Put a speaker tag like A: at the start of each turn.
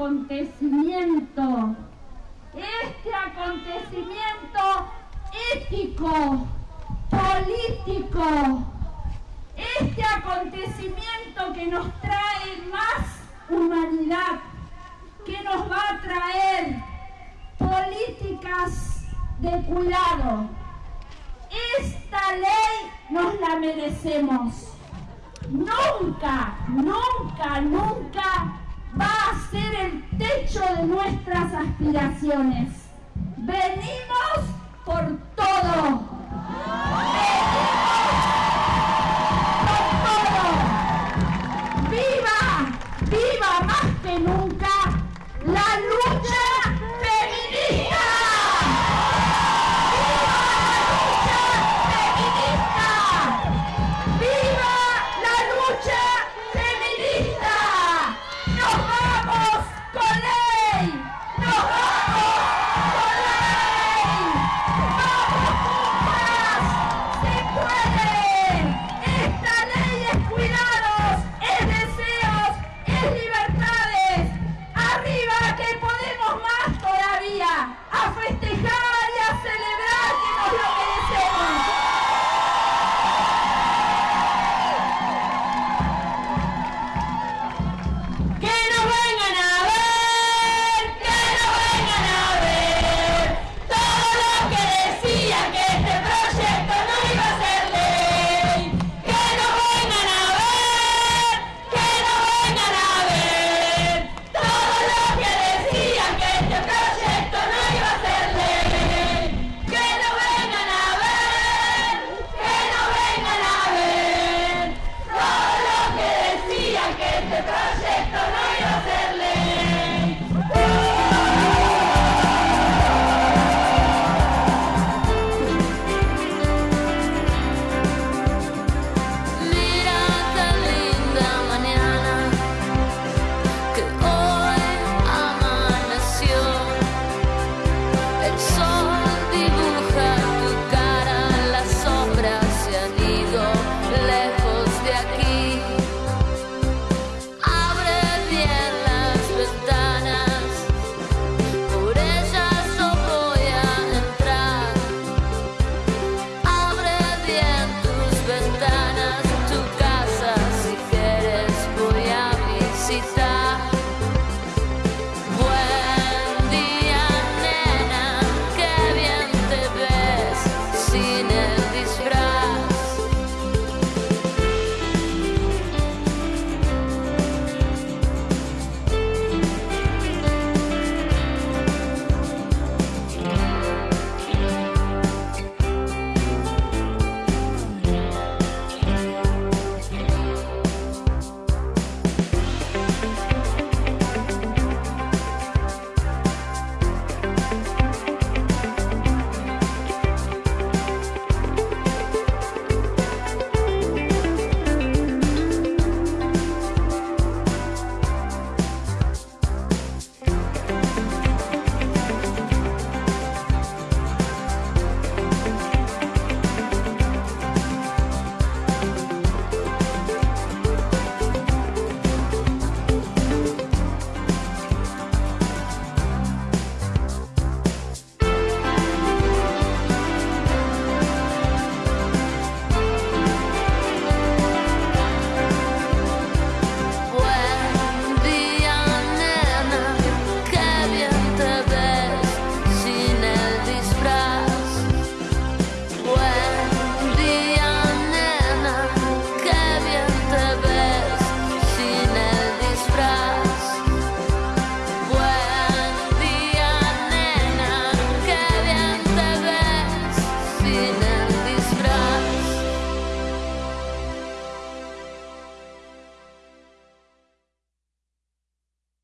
A: acontecimiento, este acontecimiento ético, político, este acontecimiento que nos trae más humanidad, que nos va a traer políticas de cuidado. Esta ley nos la merecemos. Nunca, nunca, nunca va a ser el techo de nuestras aspiraciones. Venimos por.